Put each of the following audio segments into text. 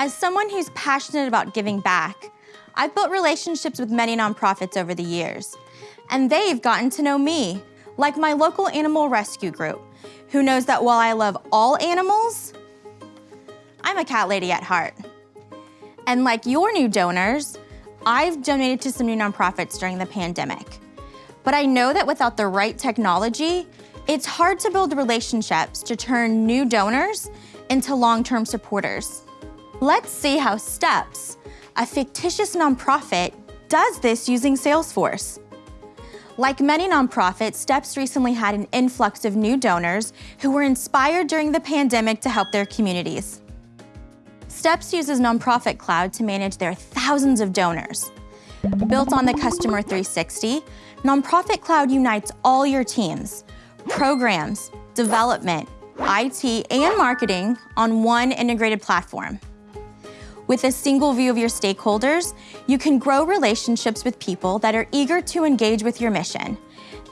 As someone who's passionate about giving back, I've built relationships with many nonprofits over the years, and they've gotten to know me, like my local animal rescue group, who knows that while I love all animals, I'm a cat lady at heart. And like your new donors, I've donated to some new nonprofits during the pandemic. But I know that without the right technology, it's hard to build relationships to turn new donors into long-term supporters. Let's see how STEPS, a fictitious nonprofit, does this using Salesforce. Like many nonprofits, STEPS recently had an influx of new donors who were inspired during the pandemic to help their communities. STEPS uses Nonprofit Cloud to manage their thousands of donors. Built on the Customer 360, Nonprofit Cloud unites all your teams, programs, development, IT, and marketing on one integrated platform. With a single view of your stakeholders, you can grow relationships with people that are eager to engage with your mission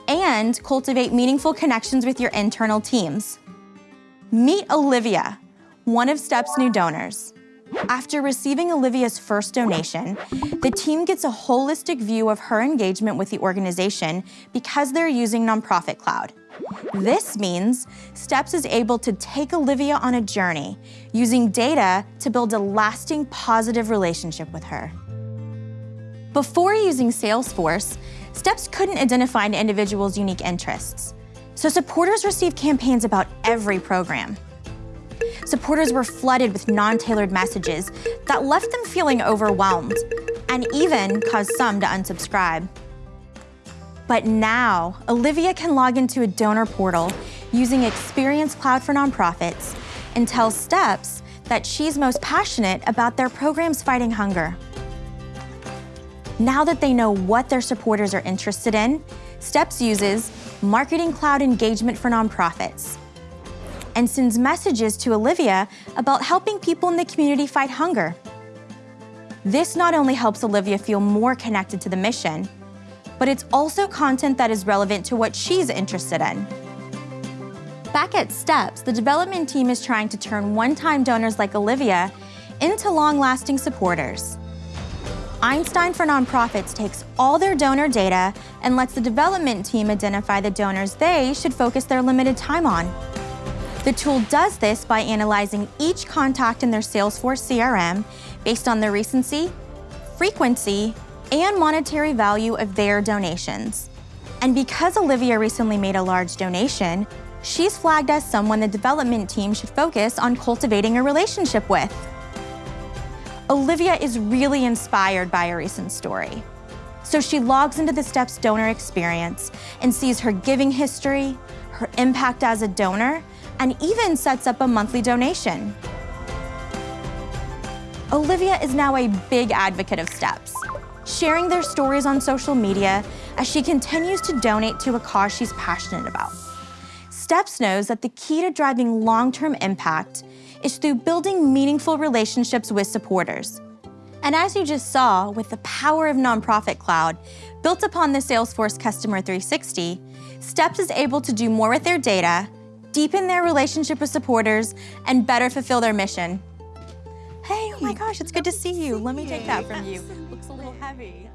and cultivate meaningful connections with your internal teams. Meet Olivia, one of STEP's new donors. After receiving Olivia's first donation, the team gets a holistic view of her engagement with the organization because they're using Nonprofit Cloud. This means STEPS is able to take Olivia on a journey using data to build a lasting positive relationship with her. Before using Salesforce, STEPS couldn't identify an individual's unique interests. So supporters receive campaigns about every program. Supporters were flooded with non-tailored messages that left them feeling overwhelmed and even caused some to unsubscribe. But now, Olivia can log into a donor portal using Experience Cloud for Nonprofits and tell STEPS that she's most passionate about their programs fighting hunger. Now that they know what their supporters are interested in, STEPS uses Marketing Cloud Engagement for Nonprofits and sends messages to Olivia about helping people in the community fight hunger. This not only helps Olivia feel more connected to the mission, but it's also content that is relevant to what she's interested in. Back at STEPS, the development team is trying to turn one-time donors like Olivia into long-lasting supporters. Einstein for Nonprofits takes all their donor data and lets the development team identify the donors they should focus their limited time on. The tool does this by analyzing each contact in their Salesforce CRM based on the recency, frequency, and monetary value of their donations. And because Olivia recently made a large donation, she's flagged as someone the development team should focus on cultivating a relationship with. Olivia is really inspired by a recent story. So she logs into the STEPS donor experience and sees her giving history, her impact as a donor, and even sets up a monthly donation. Olivia is now a big advocate of STEPS sharing their stories on social media as she continues to donate to a cause she's passionate about. STEPS knows that the key to driving long-term impact is through building meaningful relationships with supporters. And as you just saw, with the power of Nonprofit Cloud, built upon the Salesforce Customer 360, STEPS is able to do more with their data, deepen their relationship with supporters, and better fulfill their mission. Hey, oh my gosh, it's good to see you. Let me take that from you. Looks a little heavy.